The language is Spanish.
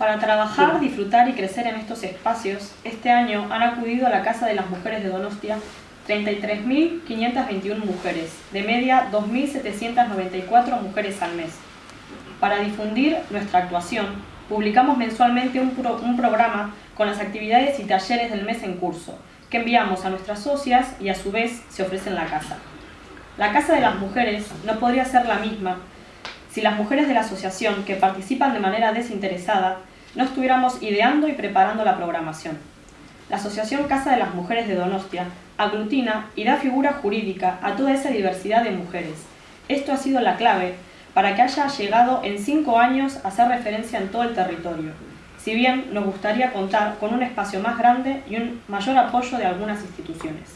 Para trabajar, disfrutar y crecer en estos espacios, este año han acudido a la Casa de las Mujeres de Donostia 33.521 mujeres, de media 2.794 mujeres al mes. Para difundir nuestra actuación, publicamos mensualmente un, un programa con las actividades y talleres del mes en curso, que enviamos a nuestras socias y a su vez se ofrece en la casa. La Casa de las Mujeres no podría ser la misma si las mujeres de la asociación que participan de manera desinteresada no estuviéramos ideando y preparando la programación. La Asociación Casa de las Mujeres de Donostia aglutina y da figura jurídica a toda esa diversidad de mujeres. Esto ha sido la clave para que haya llegado en cinco años a hacer referencia en todo el territorio, si bien nos gustaría contar con un espacio más grande y un mayor apoyo de algunas instituciones.